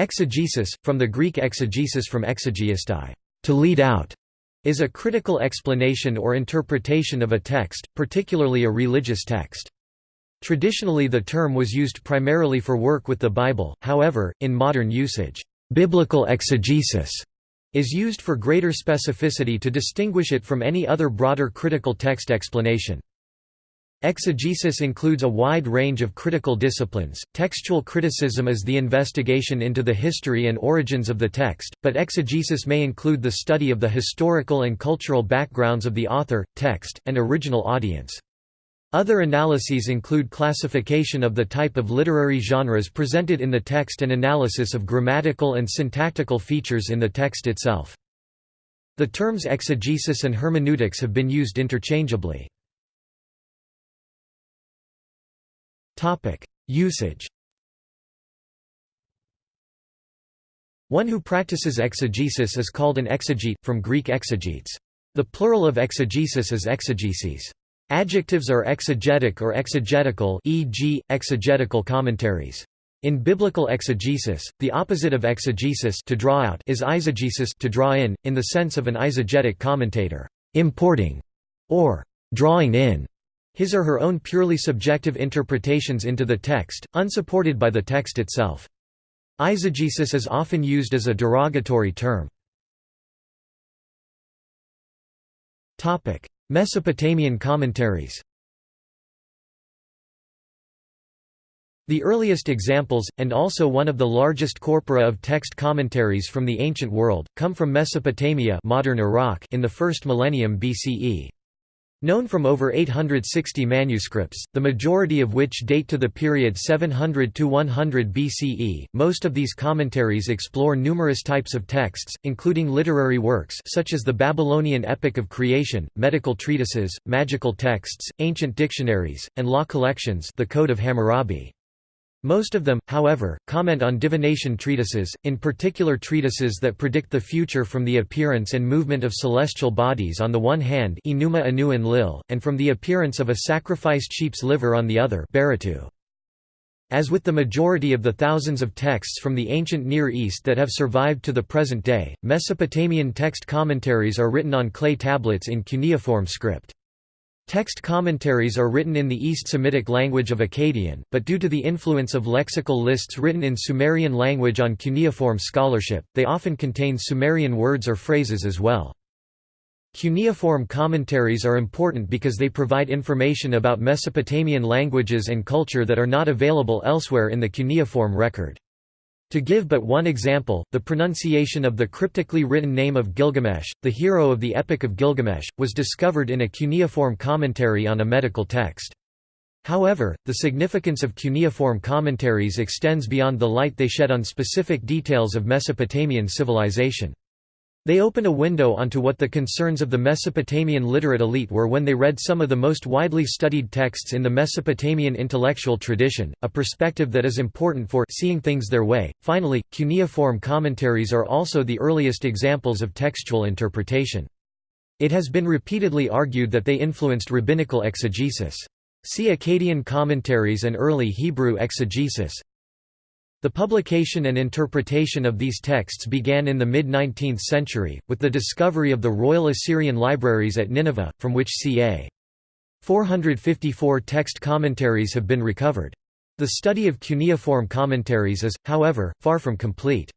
Exegesis, from the Greek exegesis from exegeistai, to lead out, is a critical explanation or interpretation of a text, particularly a religious text. Traditionally the term was used primarily for work with the Bible, however, in modern usage, biblical exegesis is used for greater specificity to distinguish it from any other broader critical text explanation. Exegesis includes a wide range of critical disciplines. Textual criticism is the investigation into the history and origins of the text, but exegesis may include the study of the historical and cultural backgrounds of the author, text, and original audience. Other analyses include classification of the type of literary genres presented in the text and analysis of grammatical and syntactical features in the text itself. The terms exegesis and hermeneutics have been used interchangeably. Usage One who practices exegesis is called an exegete, from Greek exegetes. The plural of exegesis is exegeses. Adjectives are exegetic or exegetical e.g., exegetical commentaries. In biblical exegesis, the opposite of exegesis to draw out is eisegesis to draw in, in the sense of an eisegetic commentator, importing, or drawing in his or her own purely subjective interpretations into the text, unsupported by the text itself. Eisegesis is often used as a derogatory term. Mesopotamian commentaries The earliest examples, and also one of the largest corpora of text commentaries from the ancient world, come from Mesopotamia modern Iraq in the first millennium BCE. Known from over 860 manuscripts, the majority of which date to the period 700 to 100 BCE, most of these commentaries explore numerous types of texts, including literary works such as the Babylonian Epic of Creation, medical treatises, magical texts, ancient dictionaries, and law collections the Code of Hammurabi. Most of them, however, comment on divination treatises, in particular treatises that predict the future from the appearance and movement of celestial bodies on the one hand Enuma Anu Enlil, and from the appearance of a sacrificed sheep's liver on the other Baritu. As with the majority of the thousands of texts from the ancient Near East that have survived to the present day, Mesopotamian text commentaries are written on clay tablets in cuneiform script. Text commentaries are written in the East Semitic language of Akkadian, but due to the influence of lexical lists written in Sumerian language on cuneiform scholarship, they often contain Sumerian words or phrases as well. Cuneiform commentaries are important because they provide information about Mesopotamian languages and culture that are not available elsewhere in the cuneiform record. To give but one example, the pronunciation of the cryptically written name of Gilgamesh, the hero of the Epic of Gilgamesh, was discovered in a cuneiform commentary on a medical text. However, the significance of cuneiform commentaries extends beyond the light they shed on specific details of Mesopotamian civilization. They open a window onto what the concerns of the Mesopotamian literate elite were when they read some of the most widely studied texts in the Mesopotamian intellectual tradition, a perspective that is important for seeing things their way. Finally, cuneiform commentaries are also the earliest examples of textual interpretation. It has been repeatedly argued that they influenced rabbinical exegesis. See Akkadian commentaries and early Hebrew exegesis. The publication and interpretation of these texts began in the mid-19th century, with the discovery of the Royal Assyrian Libraries at Nineveh, from which ca. 454 text commentaries have been recovered. The study of cuneiform commentaries is, however, far from complete.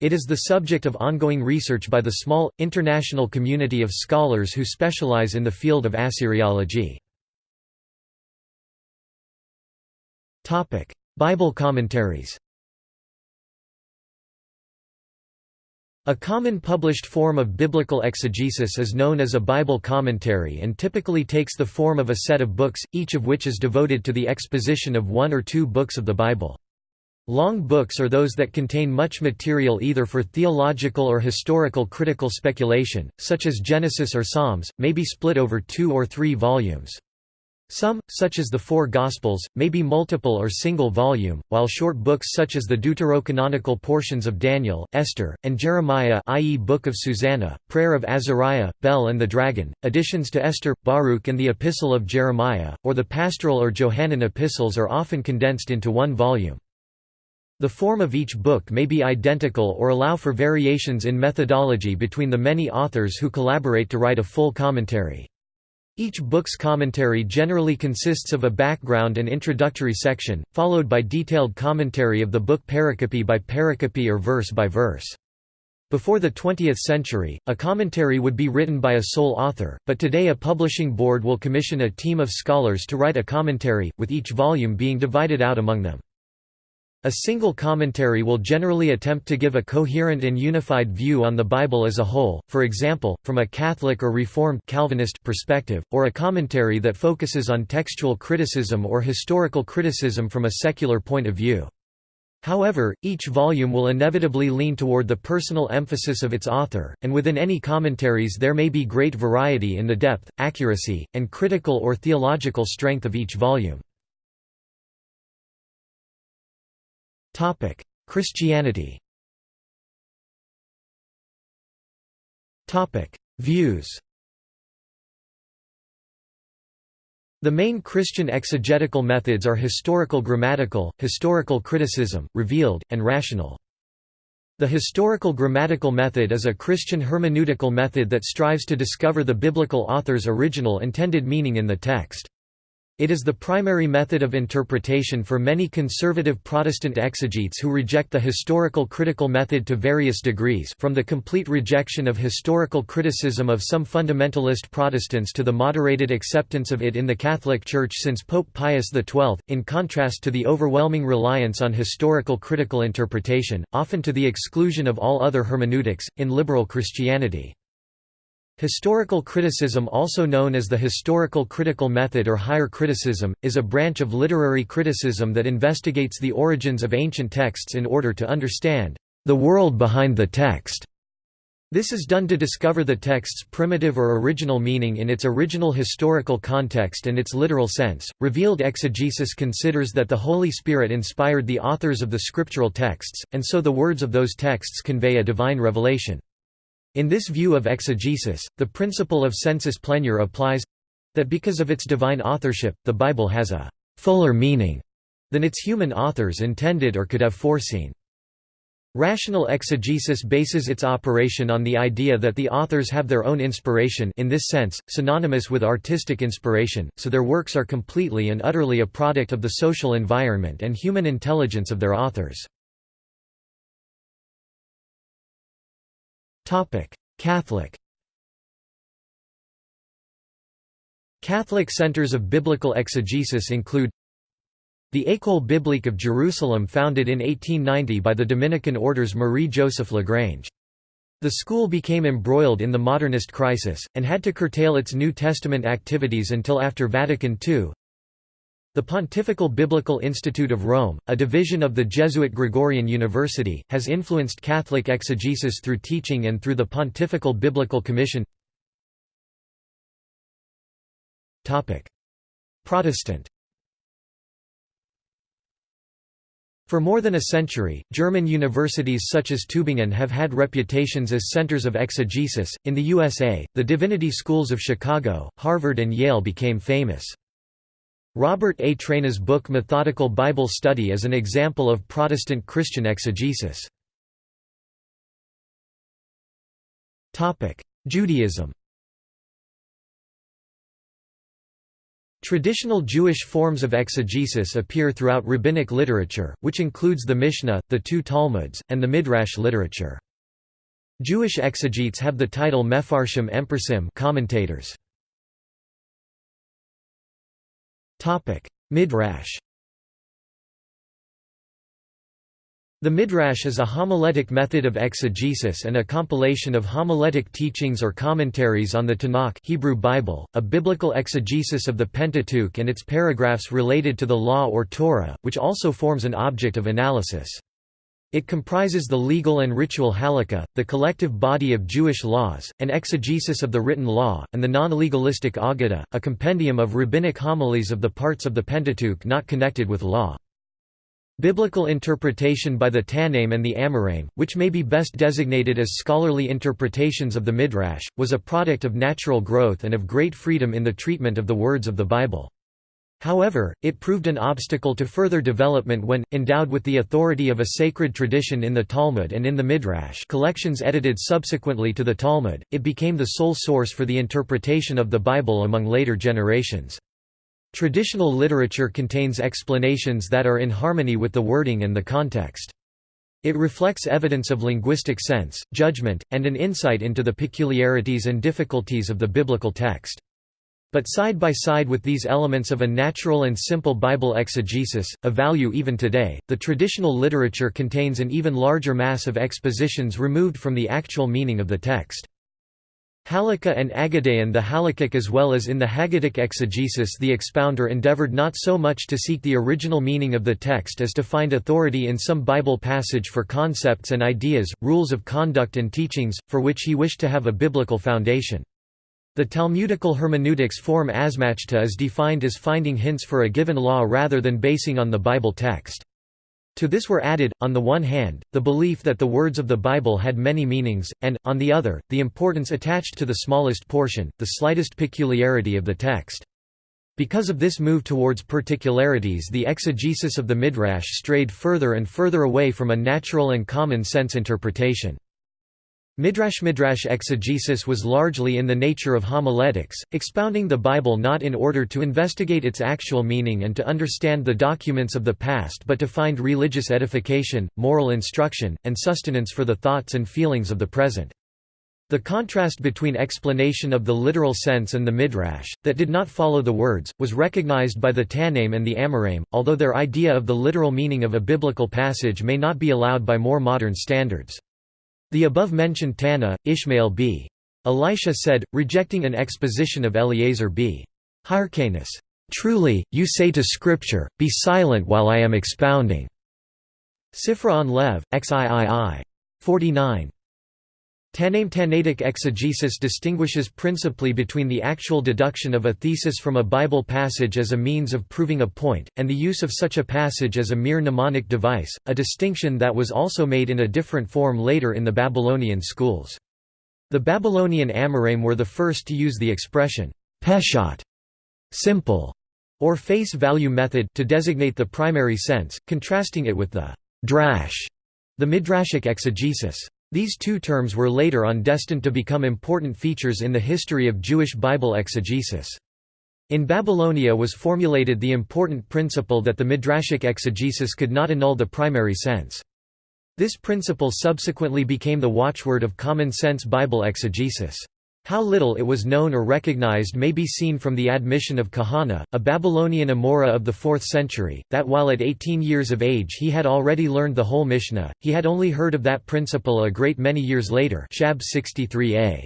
It is the subject of ongoing research by the small, international community of scholars who specialize in the field of Assyriology. Bible commentaries A common published form of biblical exegesis is known as a Bible commentary and typically takes the form of a set of books, each of which is devoted to the exposition of one or two books of the Bible. Long books are those that contain much material either for theological or historical critical speculation, such as Genesis or Psalms, may be split over two or three volumes. Some, such as the Four Gospels, may be multiple or single volume, while short books such as the deuterocanonical portions of Daniel, Esther, and Jeremiah i.e. Book of Susanna, Prayer of Azariah, Bel and the Dragon, additions to Esther, Baruch and the Epistle of Jeremiah, or the pastoral or Johannine epistles are often condensed into one volume. The form of each book may be identical or allow for variations in methodology between the many authors who collaborate to write a full commentary. Each book's commentary generally consists of a background and introductory section, followed by detailed commentary of the book pericope by pericope or verse by verse. Before the 20th century, a commentary would be written by a sole author, but today a publishing board will commission a team of scholars to write a commentary, with each volume being divided out among them. A single commentary will generally attempt to give a coherent and unified view on the Bible as a whole, for example, from a Catholic or Reformed Calvinist perspective, or a commentary that focuses on textual criticism or historical criticism from a secular point of view. However, each volume will inevitably lean toward the personal emphasis of its author, and within any commentaries there may be great variety in the depth, accuracy, and critical or theological strength of each volume. Christianity Views The main Christian exegetical methods are historical grammatical, historical criticism, revealed, and rational. The historical grammatical method is a Christian hermeneutical method that strives to discover the biblical author's original intended meaning in the text. It is the primary method of interpretation for many conservative Protestant exegetes who reject the historical critical method to various degrees from the complete rejection of historical criticism of some fundamentalist Protestants to the moderated acceptance of it in the Catholic Church since Pope Pius XII, in contrast to the overwhelming reliance on historical critical interpretation, often to the exclusion of all other hermeneutics, in liberal Christianity. Historical criticism also known as the historical critical method or higher criticism, is a branch of literary criticism that investigates the origins of ancient texts in order to understand the world behind the text. This is done to discover the text's primitive or original meaning in its original historical context and its literal sense. Revealed exegesis considers that the Holy Spirit inspired the authors of the scriptural texts, and so the words of those texts convey a divine revelation. In this view of exegesis, the principle of sensus plenior applies—that because of its divine authorship, the Bible has a «fuller meaning» than its human authors intended or could have foreseen. Rational exegesis bases its operation on the idea that the authors have their own inspiration in this sense, synonymous with artistic inspiration, so their works are completely and utterly a product of the social environment and human intelligence of their authors. Catholic Catholic centers of biblical exegesis include the École biblique of Jerusalem founded in 1890 by the Dominican orders Marie-Joseph Lagrange. The school became embroiled in the modernist crisis, and had to curtail its New Testament activities until after Vatican II. The Pontifical Biblical Institute of Rome, a division of the Jesuit Gregorian University, has influenced Catholic exegesis through teaching and through the Pontifical Biblical Commission Protestant For more than a century, German universities such as Tübingen have had reputations as centers of exegesis. In the USA, the divinity schools of Chicago, Harvard, and Yale became famous. Robert A. Traina's book Methodical Bible Study is an example of Protestant Christian exegesis. Judaism Traditional Jewish forms of exegesis appear throughout rabbinic literature, which includes the Mishnah, the two Talmuds, and the Midrash literature. Jewish exegetes have the title Mefarshim Empersim commentators. Midrash The Midrash is a homiletic method of exegesis and a compilation of homiletic teachings or commentaries on the Tanakh Hebrew Bible, a biblical exegesis of the Pentateuch and its paragraphs related to the Law or Torah, which also forms an object of analysis. It comprises the legal and ritual halakha, the collective body of Jewish laws, an exegesis of the written law, and the non-legalistic Aggadah, a compendium of rabbinic homilies of the parts of the Pentateuch not connected with law. Biblical interpretation by the Tannaim and the Amoraim, which may be best designated as scholarly interpretations of the Midrash, was a product of natural growth and of great freedom in the treatment of the words of the Bible. However, it proved an obstacle to further development when, endowed with the authority of a sacred tradition in the Talmud and in the Midrash collections edited subsequently to the Talmud, it became the sole source for the interpretation of the Bible among later generations. Traditional literature contains explanations that are in harmony with the wording and the context. It reflects evidence of linguistic sense, judgment, and an insight into the peculiarities and difficulties of the biblical text. But side by side with these elements of a natural and simple Bible exegesis, of value even today, the traditional literature contains an even larger mass of expositions removed from the actual meaning of the text. Halakha and Aggadayan The Halakhic as well as in the Haggadic exegesis the expounder endeavored not so much to seek the original meaning of the text as to find authority in some Bible passage for concepts and ideas, rules of conduct and teachings, for which he wished to have a biblical foundation. The Talmudical hermeneutics form asmachta is defined as finding hints for a given law rather than basing on the Bible text. To this were added, on the one hand, the belief that the words of the Bible had many meanings, and, on the other, the importance attached to the smallest portion, the slightest peculiarity of the text. Because of this move towards particularities the exegesis of the Midrash strayed further and further away from a natural and common sense interpretation. Midrash-Midrash exegesis was largely in the nature of homiletics, expounding the Bible not in order to investigate its actual meaning and to understand the documents of the past but to find religious edification, moral instruction, and sustenance for the thoughts and feelings of the present. The contrast between explanation of the literal sense and the Midrash, that did not follow the words, was recognized by the Tannaim and the Amoraim, although their idea of the literal meaning of a biblical passage may not be allowed by more modern standards. The above-mentioned Tana, Ishmael b. Elisha said, rejecting an exposition of Eliezer b. Hyrcanus, "'Truly, you say to Scripture, be silent while I am expounding." Sifra on Lev, xiii. 49. Tannaim Tannaitic exegesis distinguishes principally between the actual deduction of a thesis from a Bible passage as a means of proving a point, and the use of such a passage as a mere mnemonic device, a distinction that was also made in a different form later in the Babylonian schools. The Babylonian Amoraim were the first to use the expression, peshat, simple, or face value method to designate the primary sense, contrasting it with the drash, the midrashic exegesis. These two terms were later on destined to become important features in the history of Jewish Bible exegesis. In Babylonia was formulated the important principle that the midrashic exegesis could not annul the primary sense. This principle subsequently became the watchword of common-sense Bible exegesis. How little it was known or recognized may be seen from the admission of Kahana, a Babylonian Amora of the 4th century, that while at 18 years of age he had already learned the whole Mishnah, he had only heard of that principle a great many years later Shab 63a.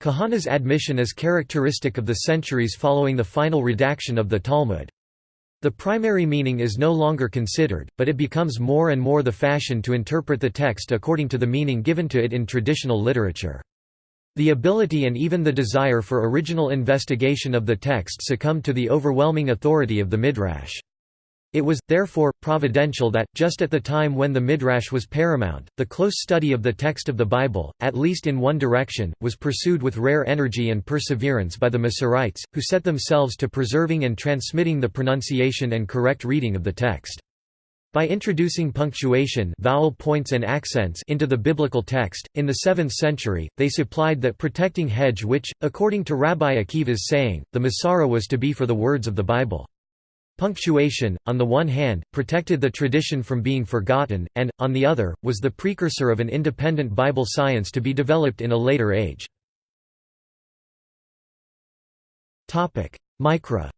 Kahana's admission is characteristic of the centuries following the final redaction of the Talmud. The primary meaning is no longer considered, but it becomes more and more the fashion to interpret the text according to the meaning given to it in traditional literature. The ability and even the desire for original investigation of the text succumbed to the overwhelming authority of the Midrash. It was, therefore, providential that, just at the time when the Midrash was paramount, the close study of the text of the Bible, at least in one direction, was pursued with rare energy and perseverance by the Masoretes, who set themselves to preserving and transmitting the pronunciation and correct reading of the text. By introducing punctuation vowel points and accents into the biblical text, in the 7th century, they supplied that protecting hedge which, according to Rabbi Akiva's saying, the Masorah was to be for the words of the Bible. Punctuation, on the one hand, protected the tradition from being forgotten, and, on the other, was the precursor of an independent Bible science to be developed in a later age. Mikra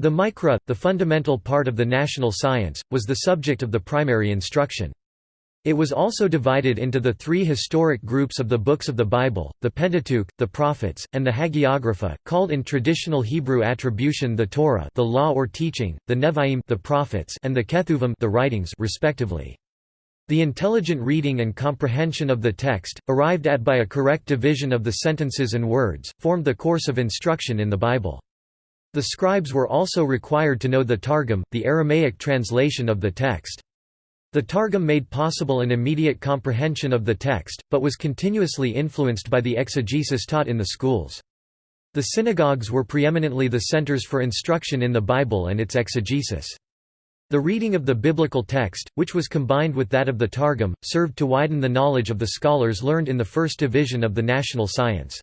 The Mikra, the fundamental part of the national science, was the subject of the primary instruction. It was also divided into the three historic groups of the books of the Bible, the Pentateuch, the Prophets, and the Hagiographa, called in traditional Hebrew attribution the Torah the law or teaching, the Nevi'im the prophets, and the Ketuvim the writings respectively. The intelligent reading and comprehension of the text, arrived at by a correct division of the sentences and words, formed the course of instruction in the Bible. The scribes were also required to know the Targum, the Aramaic translation of the text. The Targum made possible an immediate comprehension of the text, but was continuously influenced by the exegesis taught in the schools. The synagogues were preeminently the centers for instruction in the Bible and its exegesis. The reading of the biblical text, which was combined with that of the Targum, served to widen the knowledge of the scholars learned in the first division of the national science.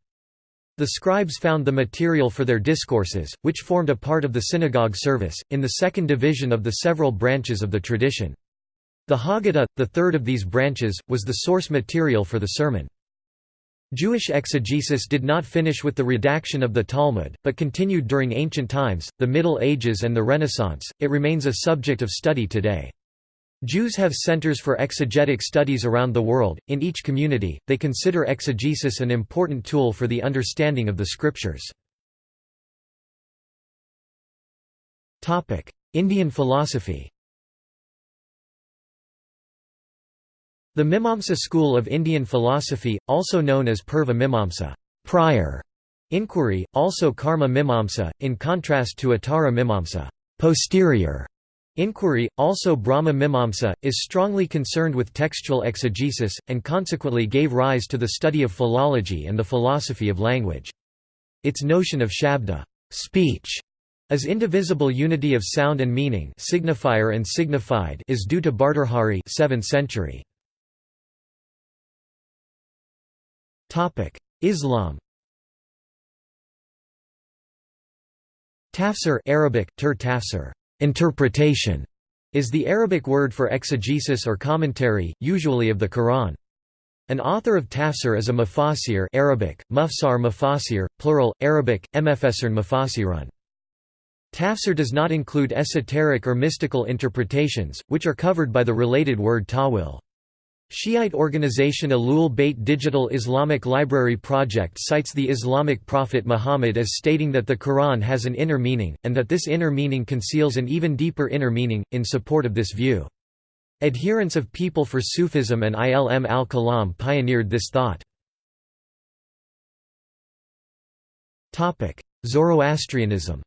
The scribes found the material for their discourses, which formed a part of the synagogue service, in the second division of the several branches of the tradition. The Haggadah, the third of these branches, was the source material for the sermon. Jewish exegesis did not finish with the redaction of the Talmud, but continued during ancient times, the Middle Ages and the Renaissance. It remains a subject of study today. Jews have centers for exegetic studies around the world. In each community, they consider exegesis an important tool for the understanding of the scriptures. Topic: Indian philosophy. The Mimamsa school of Indian philosophy, also known as Purva Mimamsa prior inquiry, also Karma Mimamsa, in contrast to Uttara Mimamsa posterior inquiry, also Brahma Mimamsa, is strongly concerned with textual exegesis, and consequently gave rise to the study of philology and the philosophy of language. Its notion of shabda speech", as indivisible unity of sound and meaning signifier and signified is due to Bhartrhari 7th century. Islam Tafsir Arabic, tur tafsir, interpretation, is the Arabic word for exegesis or commentary, usually of the Quran. An author of tafsir is a mufassir Arabic, mufsar mufassir, plural, Arabic, mfsrn mufassirun. Tafsir does not include esoteric or mystical interpretations, which are covered by the related word tawil. Shiite organization Ahlul Bayt Digital Islamic Library Project cites the Islamic prophet Muhammad as stating that the Quran has an inner meaning, and that this inner meaning conceals an even deeper inner meaning, in support of this view. Adherents of People for Sufism and Ilm al-Kalam pioneered this thought. Zoroastrianism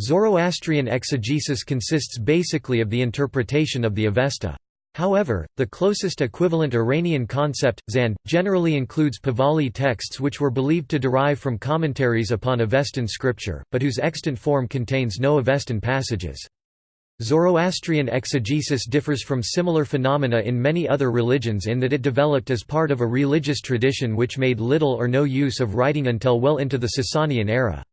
Zoroastrian exegesis consists basically of the interpretation of the Avesta. However, the closest equivalent Iranian concept, Zand, generally includes Pahlavi texts which were believed to derive from commentaries upon Avestan scripture, but whose extant form contains no Avestan passages. Zoroastrian exegesis differs from similar phenomena in many other religions in that it developed as part of a religious tradition which made little or no use of writing until well into the Sasanian era.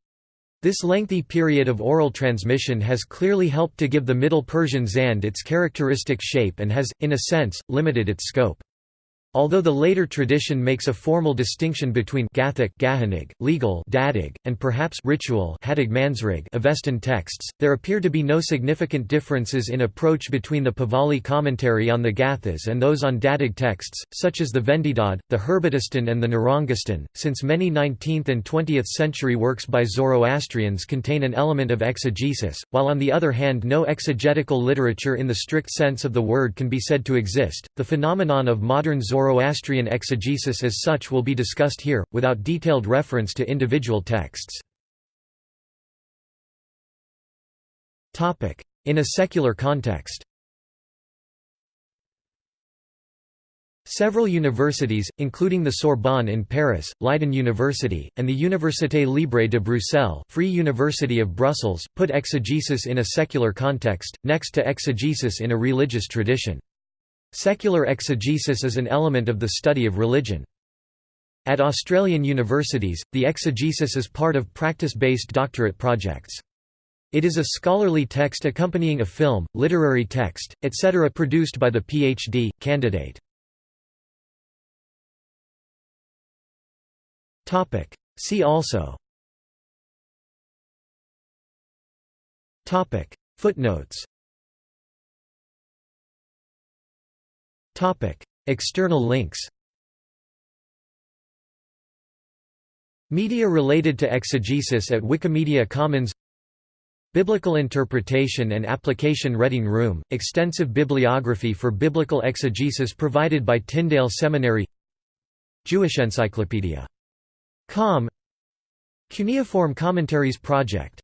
This lengthy period of oral transmission has clearly helped to give the Middle Persian zand its characteristic shape and has, in a sense, limited its scope. Although the later tradition makes a formal distinction between Gathic Gahanig, legal Dadig, and perhaps ritual Avestan texts, there appear to be no significant differences in approach between the Pahlavi commentary on the Gathas and those on Dadig texts, such as the Vendidad, the Herbedestan and the Nerangestan, since many 19th and 20th century works by Zoroastrians contain an element of exegesis, while on the other hand no exegetical literature in the strict sense of the word can be said to exist. The phenomenon of modern Zoroastrian Zoroastrian exegesis as such will be discussed here, without detailed reference to individual texts. In a secular context Several universities, including the Sorbonne in Paris, Leiden University, and the Université Libre de Bruxelles Free University of Brussels, put exegesis in a secular context, next to exegesis in a religious tradition. Secular exegesis is an element of the study of religion. At Australian universities, the exegesis is part of practice-based doctorate projects. It is a scholarly text accompanying a film, literary text, etc. produced by the PhD, candidate. See also Footnotes External links Media related to exegesis at Wikimedia Commons Biblical Interpretation and Application Reading Room, extensive bibliography for biblical exegesis provided by Tyndale Seminary Jewish Encyclopedia. Com Cuneiform Commentaries Project